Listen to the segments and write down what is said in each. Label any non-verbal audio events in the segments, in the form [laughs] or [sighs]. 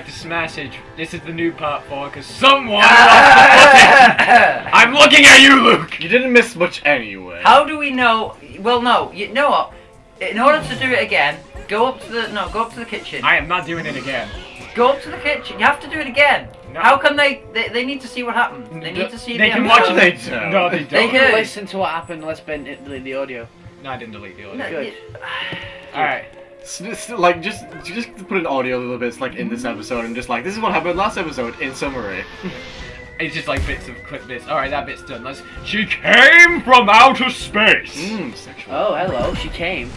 subscribe to Smashage. This is the new part four because someone lost the footage. I'm looking at you, Luke. You didn't miss much anyway. How do we know? Well, no. You know what? In order to do it again, go up to the no, go up to the kitchen. I am not doing it again. Go up to the kitchen. You have to do it again. No. How come they, they they need to see what happened? They need to see. They the can episode. watch They it. don't. No, they They don't. They can- Listen to what happened. Let's bend it, delete the audio. No, I didn't delete the audio. No, Good. you- [sighs] All right. S- s- like just just to put an audio a little bit, like in this episode and just like this is what happened last episode in summary. [laughs] It's just like bits of quick bits. All right, that bit's done. Let's. She came from outer space. Mmm, sexual. Oh, hello. She came.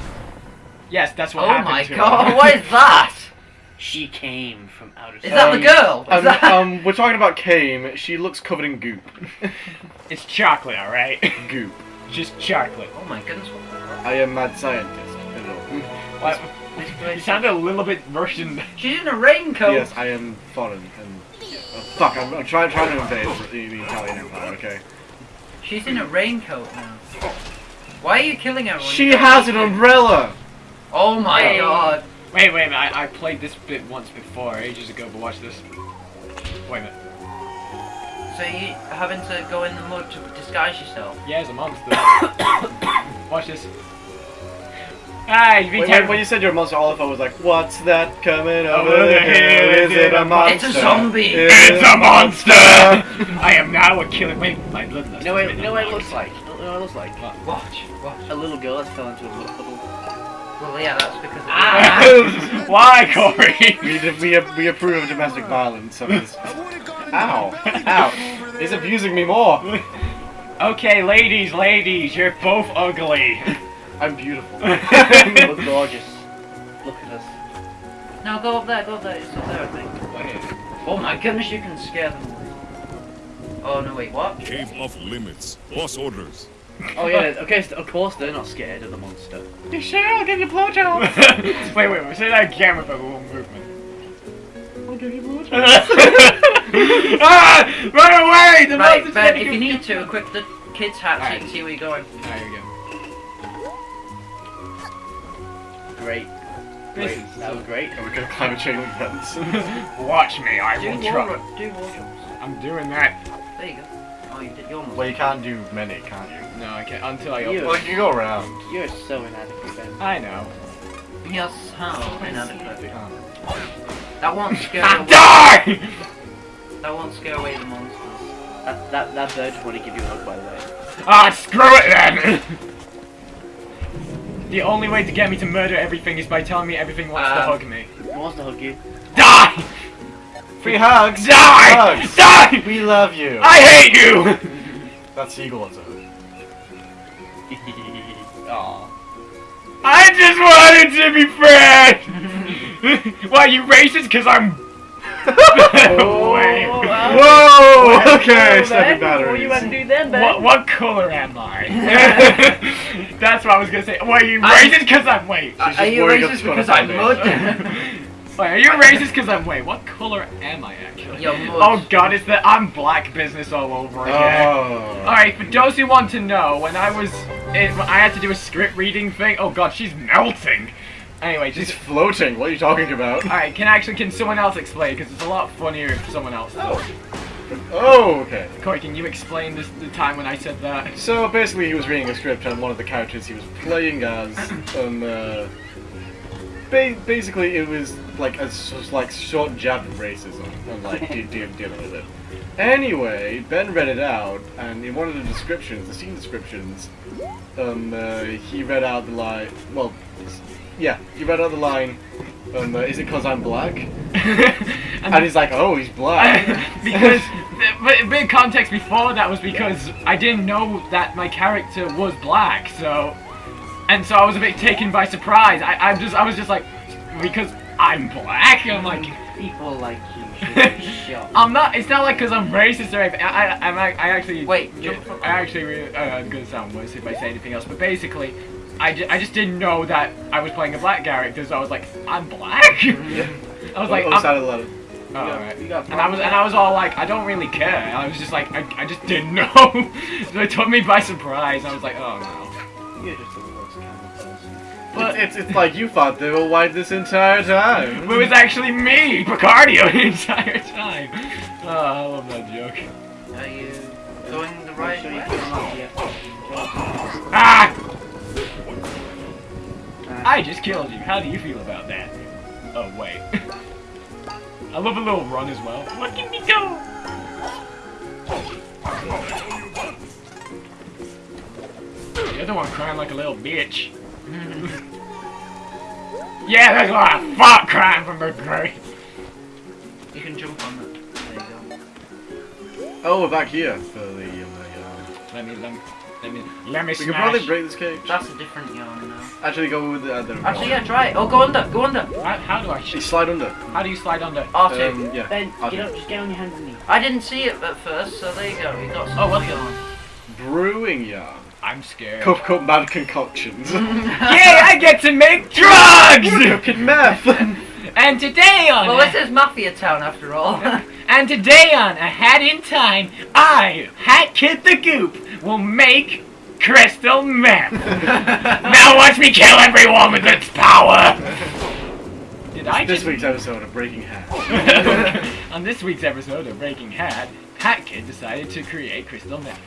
Yes, that's what Oh happened my to her. god! What is that? She came from outer space. Is space. that the girl? Is Um, that- [laughs] um, we're talking about came. She looks covered in goop. It's chocolate, all right. goop. just chocolate. oh my goodness! What the hell? I am mad scientist. Hello. What? You place- sounded a little bit Russian. She's in a raincoat. Yes, I am foreign and. Oh, fuck! I'm, I'm trying trying to invade the, the Italian Empire. Okay. She's in a raincoat now. Why are you killing her? She has an umbrella. Oh my Hey. god! Wait, wait a minute. I, I played this bit once before, ages ago, but watch this. Wait a minute. So you having to go in the mud to disguise yourself? Yeah, as a monster. [coughs] watch this. Hey, be When, when, careful. when you said you're a monster, all I thought was like, "What's that coming over Over the the hill? hill, Is it a monster? It's a zombie. It's a monster! [laughs] I am now a killer. Wait, my bloodlust. You know what, has you been know what it looks like? You know what it looks like? Watch, watch. A little girl that fell into a mud puddle. Well, yeah, that's because. Of Ah! [laughs] [laughs] Why, Corey? we, we, we approve of domestic violence. So it's... Ow! Ow! He's abusing me more. okay, ladies, ladies, you're both ugly. I'm beautiful. [laughs] Look gorgeous. Look at us. No, go up there, go up there. It's up there, I think. Oh my goodness, you can scare them. Oh no, wait, what? Cave off limits. Boss orders. Oh yeah, okay, so of course they're not scared of the monster. you sure I'll give you blowjob? [laughs] wait, wait, wait, say that again with a little movement. I'll give you blowjob. [laughs] ah! Run away! The Right, monster's Ben, gonna if you need to, equip the kid's hat so you can see where you're going. There you go. Great. This Great. That was great. And we're gonna climb a chain link [laughs] fence. Watch me, I Do will wall, try. ru- do wall jumps. I'm doing that. There you go. Oh, you did. You almost. well, you can't do many, can't you? No, I can't until I You- open. Well, you can go around. You're so inadequate, Ben. I know. Yes, how inadequate. You can't. That won't [laughs] scare away. die! That won't scare away the monsters. That, that, that bird just wanted to give you a hug, by the way. Ah, screw it then! [laughs] the only way to get me to murder everything is by telling me everything wants to Um, hug me. He wants to hug you. Die! Free hugs! Die! Hugs! Die! We love you! I hate you! That seagull wants a hug. I just wanted to be friends! [laughs] Why, are you racist? Because I'm... [laughs] [laughs] Wait. Whoa! Okay, Oh, stepping Ben, What you about to batteries. do then, Ben? What, what color am I? That's what I was gonna say. Why, you racist? Because I'm... Wait. Are, [laughs] are you racist because put a I'm mud? Wait, are you racist because I'm... white? what color am I, actually? You're. Oh god, it's that I'm black business all over again. Oh. Alright, for those who want to know, when I was... It, I had to do a script reading thing. Oh god, she's melting. Anyway, She's floating. What are you talking about? Alright, can actually... Can someone else explain? Because it's a lot funnier if someone else does. Oh, okay. Corey, can you explain this, the time when I said that? So basically, he was reading a script, and one of the characters he was playing as, [clears throat] um, uh, ba- basically it was like a like short jab at racism, and like [laughs] de- de- dealing with it. Anyway, Ben read it out, and in one of the descriptions, the scene descriptions, um, uh, he read out the line. Well, yeah, he read out the line. Um, uh, is it because I'm black? [laughs] And he's like, oh, he's black. [laughs] because but big context before that was because I didn't know that my character was black, so and so I was a bit taken by surprise. I I'm just I was just like because I'm black. I'm like People like you [laughs] should be shot. I'm not. It's not like because I'm racist or anything. I I I'm, I actually Wait, yeah, I actually really, uh, I'm gonna sound worse if I say anything else. But basically. I, ju- I just didn't know that I was playing a black character, so I was like, I'm black. I was like, oh, I'm, sounded a of. Oh, got- alright. you got And I was and I was all like, I don't really care. I was just like, I, I just didn't know. [laughs] so it took me by surprise. I was like, oh no. You're just the worst kind of person. But It's, it's like you thought they were white this entire time. [laughs] it was actually me, Picardio, [laughs] the entire time. Oh, I love that joke. Are you going the right Make sure you way? put them up here. Ah! Uh, I just killed you. How do you feel about that? Oh, wait. I love a little run as well. Look at me go! The other one crying like a little bitch. [laughs] yeah, that's what I fought crying from the grave. You can jump on it. There you go. Oh, we're back here for the. Um, the Let me, let me, let me, let me we can probably break this cage. That's a different yarn now. Actually, go with the other. Actually, yeah, try it. Oh, go under, go under. How, how do I? You slide under. How do you slide under? R2. Um, yeah. Ben, Okay. get up, just get on your hands and knees. I didn't see it at first, so there you go. You got some Oh, what? yarn. Brewing yarn. I'm scared. Cup cup mad concoctions. [laughs] Yay! I get to make [laughs] drugs. Cooking meth. [laughs] and today on Well, this is Mafia Town after all. And today on A Hat in Time, I, Hat Kid the Goop, will make crystal meth. [laughs] now watch me kill everyone with its power. Did I this just? week's episode of Breaking Hat. [laughs] on this week's episode of Breaking Hat, Hat Kid decided to create crystal meth.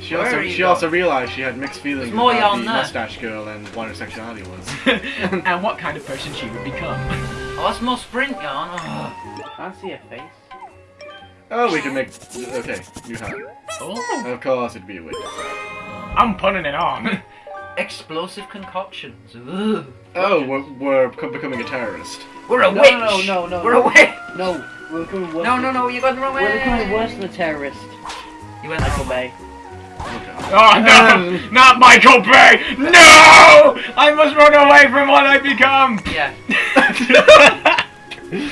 She Where also she going? also realized she had mixed feelings There's more about the there. mustache girl and what her sexuality was. [laughs] and what kind of person she would become. Oh, that's more sprint yarn. Oh. Can't see a face. Oh, we can make. Okay, new hat. Oh, Of course, it'd be a witch. I'm putting it on. [laughs] Explosive concoctions. Ugh. Oh, we're, we're becoming a terrorist. We're a No, witch. no, no, no, We're no. a witch. No, we're becoming worse. No, no, no. You got the wrong way. We're becoming worse than a terrorist. You went the Michael. Bay. Okay. Oh no! Um. Not Michael Bay! No! I must run away from what I become! Yeah.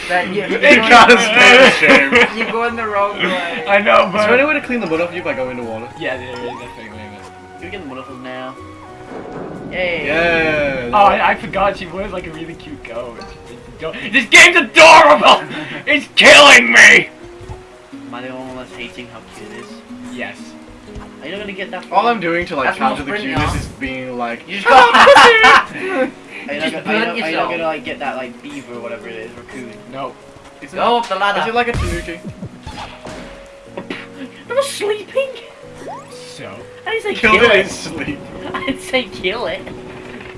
Ben, you, It you're, got going, us shame. You go in the wrong way. I know, but. Is there any way to clean the mud off you by going into water? Yeah, there is definitely. Can we get the mud off us now? Yay! Yeah. Oh, I, I forgot she was like a really cute goat. This game's adorable! [laughs] It's killing me! Am I the only one that's hating how cute it is? Yes. Are you not gonna get that? All I'm doing to like That's counter the sprint, cuteness y'all. is being like, You just got. Are you Just not, burn are you not, are you yourself. gonna like get that like beaver or whatever it is, raccoon? No. is it, Go up the ladder. is it like a tanuki? I was sleeping. So, I didn't say Killed kill it it. [laughs] sleep. I didn't say kill it.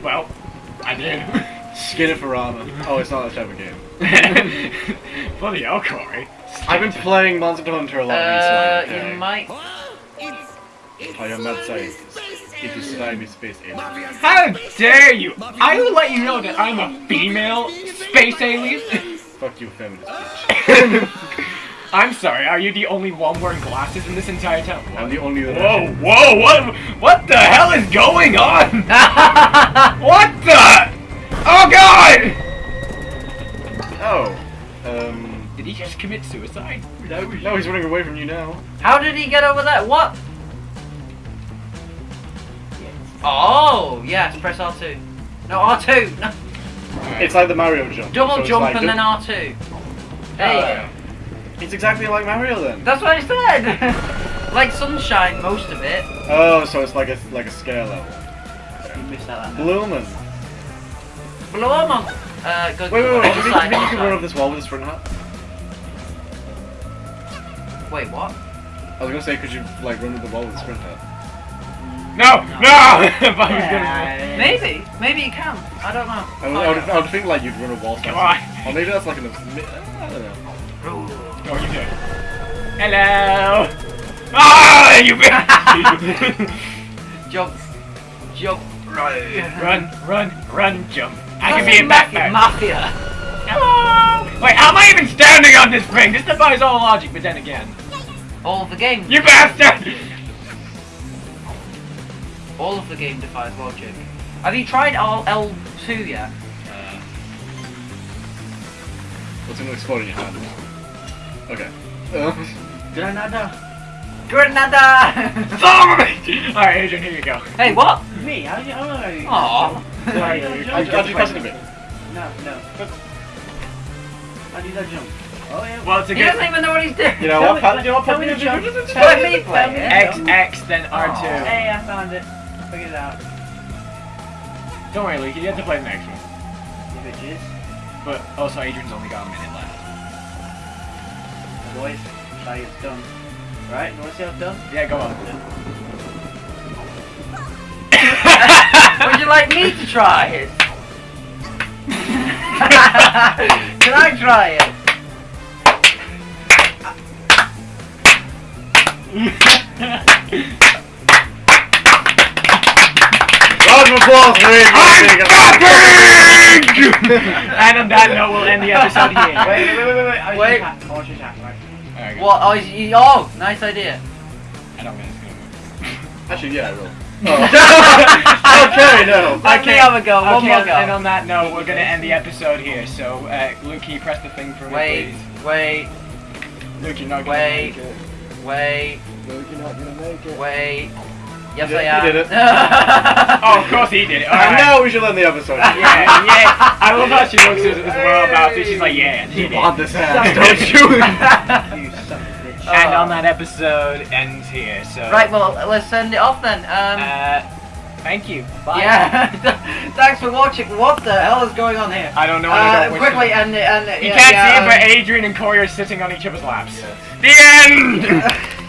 well, I did. Skin it for armor. Oh, it's not that type of game. [laughs] Bloody hell, Corey. I've been playing Monster Hunter a lot Uh, recently. you okay? might. I am mad scientist. It is cyber space alien. How dare you! I will let you know that I'm a female space alien. Fuck you, feminist [laughs] bitch. I'm sorry, are you the only one wearing glasses in this entire town? I'm the only that Whoa, whoa, what, what the hell is going on? [laughs] what the? Oh god! Oh. Um. Did he just commit suicide? No, no, he's running away from you now. How did he get over there? What? Oh, yes. Press R2. No, R2. No. It's like the Mario jump. Double So jump like and then R2. There you. It's exactly like Mario then. That's what I said. [laughs] like sunshine, most of it. Oh, so it's like a like a scale level. You missed out that. 'em on. Uh, go Wait, wait, wait. Do you think, you think you can run up this wall with a sprint hat? Wait, what? I was gonna say, could you like run up the wall with a sprint hat? No, no! [laughs] if I was gonna. Maybe. Maybe you can. I don't know. I would, I would, I would think like you'd run a wall. Come faster. on. Or maybe that's like an. I don't know. Oh, you did. Hello! Ah, you bitch! [laughs] Jump. Jump. run, run, run, jump. I can be a mafia. Batman. Mafia. Hello! Wait, how am I even standing on this thing? This defies all logic, but then again. All of the game. You bastard! All of the game defies logic. Have you tried all L2 yet? Uh, what's gonna explode in your hand? Okay. [laughs] Granada. Granada! Son [laughs] of a! Alright, Adrian, here you go. hey, what? Me? How do you? How do [laughs] you? Aw. Sorry, I, jump, I jump, just pressed it a bit. No, no. How do you that jump? Oh yeah. Well, it's a He good doesn't even know what he's doing. You know Tell what? me- Pat, you know what? tell Pat, me you to jump. know- Let me play Tell me it. to X, jump. X, then R2. Hey, I found it. Figured it out. Don't worry, Luke. You get to play the next one. You bitches. But oh, also, Adrian's only got a minute left. Boys, try it's done. Right, you wanna see how it's done? Yeah, go on. [laughs] Would you like me to try it? [laughs] Can I try it? [laughs] Round of applause for Adrian. [laughs] and on that note, we'll end the episode here. [laughs] Wait, wait, wait, wait, wait. I Wait. just. I was just right? Alright. What? Oh, is oh, nice idea. I don't think it's gonna move. [laughs] Actually, yeah, I will. Oh. okay, no. Let me have a go. One okay, more and- go. And on that note, we're gonna end the episode here. So, uh, Luke, can you press the thing for me, Wait, please? wait, Luke, you're not gonna Wait. make it. wait, Luke, you're not gonna make it. wait. Yes, He did- I am. he did it. [laughs] Oh, of course he did it. [laughs] And Alright. now we should end the episode. [laughs] Yeah, yeah. I love how she looks as, as well about it. She's like, yeah, she You did. want this ass, don't you? You son of a bitch. And Oh. on that episode ends here. So. Right, well, let's send it off then. Um, Uh, thank you. Bye. yeah. Thanks for watching. What the hell is going on here? I don't know. and I Uh, don't wish quickly, to- and and You yeah, can't yeah, see it, but um, Adrian and Corey are sitting on each other's laps. The end.